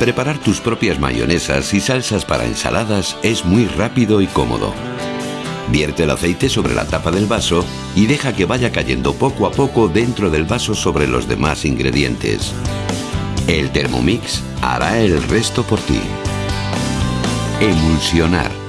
Preparar tus propias mayonesas y salsas para ensaladas es muy rápido y cómodo. Vierte el aceite sobre la tapa del vaso y deja que vaya cayendo poco a poco dentro del vaso sobre los demás ingredientes. El Thermomix hará el resto por ti. Emulsionar